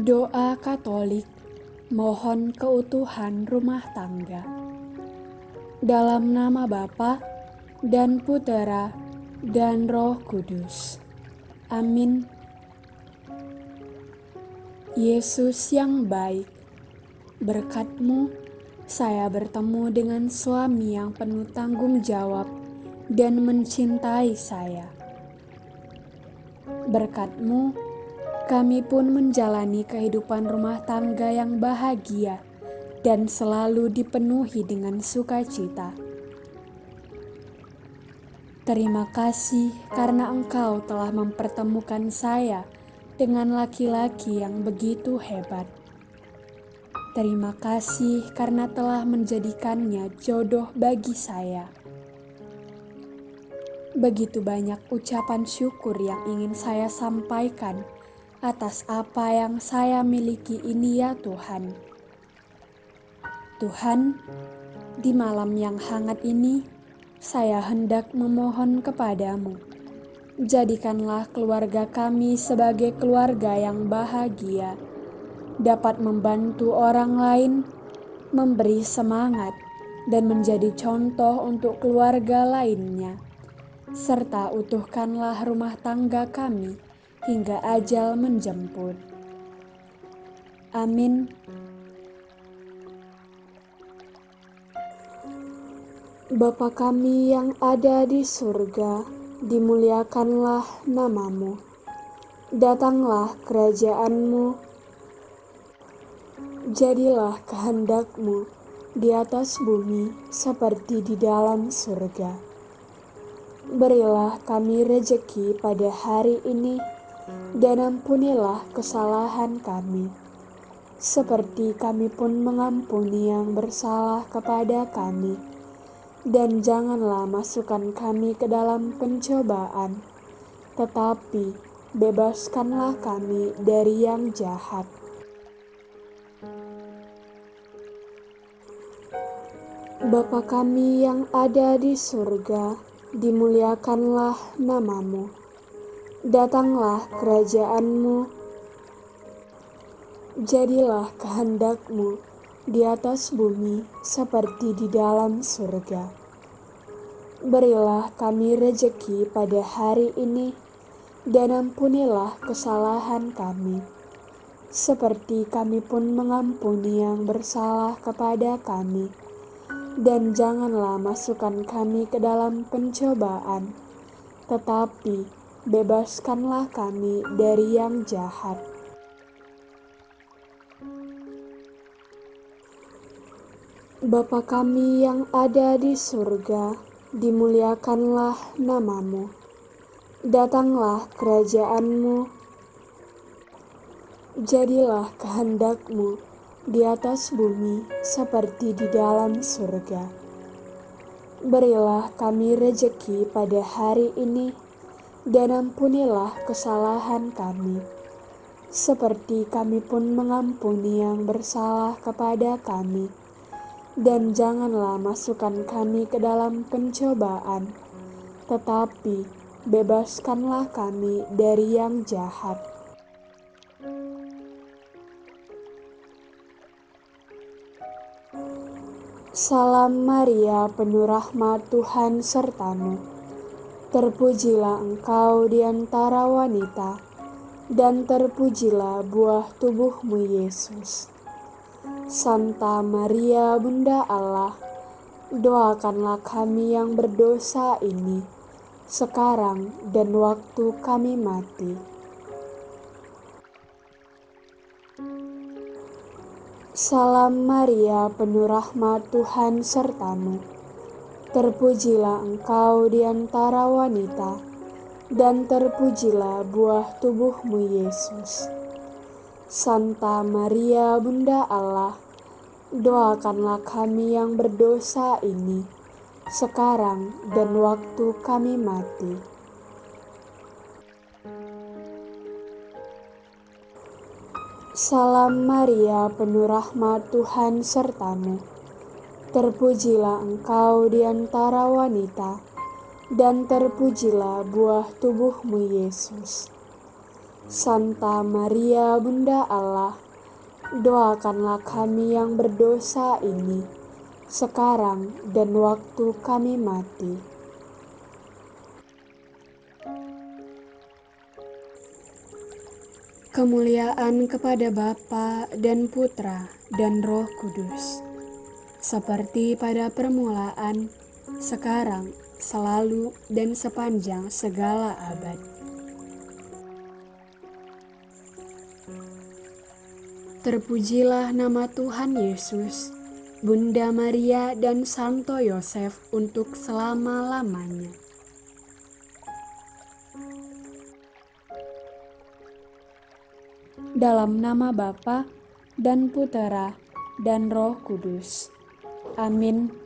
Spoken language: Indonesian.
Doa Katolik mohon keutuhan rumah tangga. Dalam nama Bapa dan Putera dan Roh Kudus. Amin. Yesus yang baik, berkatmu saya bertemu dengan suami yang penuh tanggung jawab dan mencintai saya. Berkatmu, kami pun menjalani kehidupan rumah tangga yang bahagia dan selalu dipenuhi dengan sukacita. Terima kasih karena Engkau telah mempertemukan saya dengan laki-laki yang begitu hebat. Terima kasih karena telah menjadikannya jodoh bagi saya. Begitu banyak ucapan syukur yang ingin saya sampaikan atas apa yang saya miliki ini, ya Tuhan. Tuhan, di malam yang hangat ini, saya hendak memohon kepadamu. Jadikanlah keluarga kami sebagai keluarga yang bahagia dapat membantu orang lain, memberi semangat, dan menjadi contoh untuk keluarga lainnya, serta utuhkanlah rumah tangga kami hingga ajal menjemput. Amin. Bapa kami yang ada di surga, dimuliakanlah namamu. Datanglah kerajaanmu Jadilah kehendakmu di atas bumi seperti di dalam surga. Berilah kami rejeki pada hari ini dan ampunilah kesalahan kami, seperti kami pun mengampuni yang bersalah kepada kami. Dan janganlah masukkan kami ke dalam pencobaan, tetapi bebaskanlah kami dari yang jahat Bapa kami yang ada di surga, dimuliakanlah namamu. Datanglah kerajaanmu, jadilah kehendakmu di atas bumi seperti di dalam surga. Berilah kami rejeki pada hari ini, dan ampunilah kesalahan kami, seperti kami pun mengampuni yang bersalah kepada kami. Dan janganlah masukkan kami ke dalam pencobaan, tetapi bebaskanlah kami dari yang jahat. Bapa kami yang ada di surga, dimuliakanlah namamu. Datanglah kerajaanmu, jadilah kehendakmu di atas bumi seperti di dalam surga. Berilah kami rejeki pada hari ini, dan ampunilah kesalahan kami, seperti kami pun mengampuni yang bersalah kepada kami. Dan janganlah masukkan kami ke dalam pencobaan, tetapi bebaskanlah kami dari yang jahat. Salam Maria, penuh rahmat Tuhan sertamu. Terpujilah engkau di antara wanita, dan terpujilah buah tubuhmu Yesus. Santa Maria, Bunda Allah, doakanlah kami yang berdosa ini, sekarang dan waktu kami mati. Salam Maria, penuh rahmat Tuhan sertamu. Terpujilah engkau di antara wanita, dan terpujilah buah tubuhmu Yesus. Santa Maria, Bunda Allah, doakanlah kami yang berdosa ini, sekarang dan waktu kami mati. Salam Maria, penuh rahmat Tuhan sertamu. Terpujilah engkau di antara wanita, dan terpujilah buah tubuhmu Yesus. Santa Maria Bunda Allah, doakanlah kami yang berdosa ini, sekarang dan waktu kami mati. Kemuliaan kepada Bapa dan Putra dan Roh Kudus, seperti pada permulaan, sekarang, selalu, dan sepanjang segala abad. Terpujilah nama Tuhan Yesus, Bunda Maria dan Santo Yosef untuk selama-lamanya. Dalam nama Bapa dan Putera dan Roh Kudus. Amin.